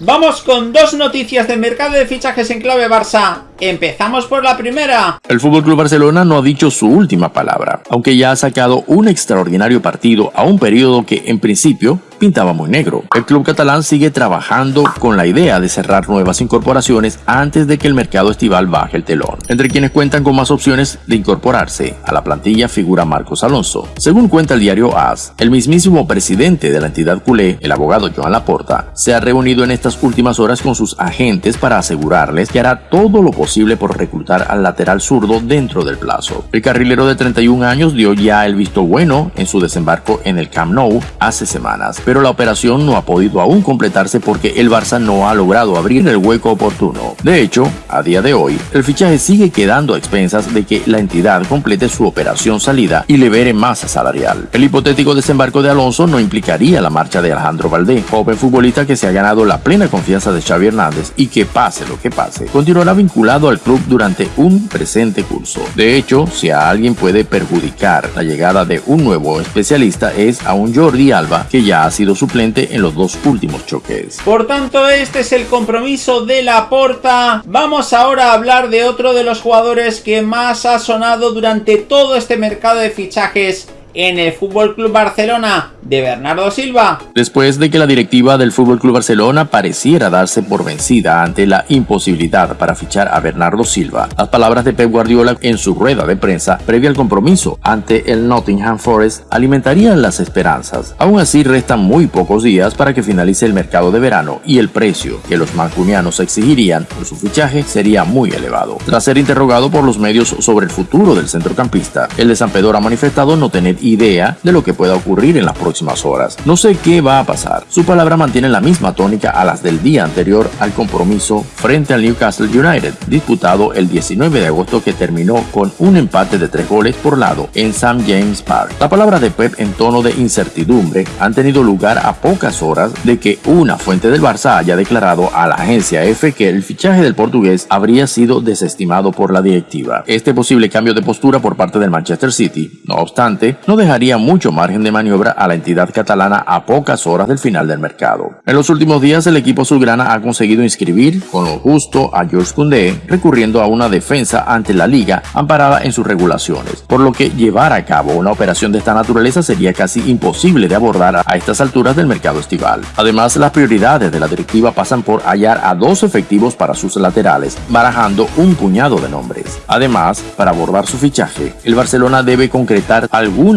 Vamos con dos noticias del mercado de fichajes en clave Barça. Empezamos por la primera. El FC Barcelona no ha dicho su última palabra, aunque ya ha sacado un extraordinario partido a un periodo que en principio pintaba muy negro. El club catalán sigue trabajando con la idea de cerrar nuevas incorporaciones antes de que el mercado estival baje el telón. Entre quienes cuentan con más opciones de incorporarse a la plantilla figura Marcos Alonso. Según cuenta el diario AS, el mismísimo presidente de la entidad culé, el abogado Joan Laporta, se ha reunido en estas últimas horas con sus agentes para asegurarles que hará todo lo posible por reclutar al lateral zurdo dentro del plazo. El carrilero de 31 años dio ya el visto bueno en su desembarco en el Camp Nou hace semanas, pero la operación no ha podido aún completarse porque el Barça no ha logrado abrir el hueco oportuno. De hecho, a día de hoy, el fichaje sigue quedando a expensas de que la entidad complete su operación salida y libere masa salarial. El hipotético desembarco de Alonso no implicaría la marcha de Alejandro Valdés, joven futbolista que se ha ganado la plena confianza de Xavi Hernández y que pase lo que pase, continuará vinculado al club durante un presente curso. De hecho, si a alguien puede perjudicar la llegada de un nuevo especialista es a un Jordi Alba que ya ha sido suplente en los dos últimos choques. Por tanto, este es el compromiso de la Porta. Vamos ahora a hablar de otro de los jugadores que más ha sonado durante todo este mercado de fichajes en el Fútbol Club Barcelona de Bernardo Silva. Después de que la directiva del Fútbol Club Barcelona pareciera darse por vencida ante la imposibilidad para fichar a Bernardo Silva, las palabras de Pep Guardiola en su rueda de prensa previa al compromiso ante el Nottingham Forest alimentarían las esperanzas. Aún así restan muy pocos días para que finalice el mercado de verano y el precio que los mancunianos exigirían por su fichaje sería muy elevado. Tras ser interrogado por los medios sobre el futuro del centrocampista, el de San Pedro ha manifestado no tener idea de lo que pueda ocurrir en las próximas horas. No sé qué va a pasar. Su palabra mantiene la misma tónica a las del día anterior al compromiso frente al Newcastle United, disputado el 19 de agosto que terminó con un empate de tres goles por lado en St. James Park. La palabra de Pep en tono de incertidumbre han tenido lugar a pocas horas de que una fuente del Barça haya declarado a la agencia F que el fichaje del portugués habría sido desestimado por la directiva. Este posible cambio de postura por parte del Manchester City, no obstante, no dejaría mucho margen de maniobra a la entidad catalana a pocas horas del final del mercado. En los últimos días el equipo azulgrana ha conseguido inscribir con lo justo a George Koundé recurriendo a una defensa ante la liga amparada en sus regulaciones, por lo que llevar a cabo una operación de esta naturaleza sería casi imposible de abordar a estas alturas del mercado estival. Además, las prioridades de la directiva pasan por hallar a dos efectivos para sus laterales, barajando un puñado de nombres. Además, para abordar su fichaje, el Barcelona debe concretar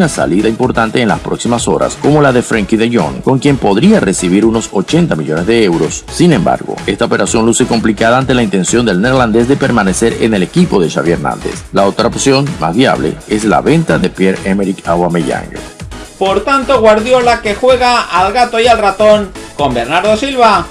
salida importante en las próximas horas, como la de Frankie de Jong, con quien podría recibir unos 80 millones de euros. Sin embargo, esta operación luce complicada ante la intención del neerlandés de permanecer en el equipo de Xavi Hernández. La otra opción, más viable, es la venta de Pierre-Emerick Aubameyang. Por tanto, Guardiola que juega al gato y al ratón con Bernardo Silva.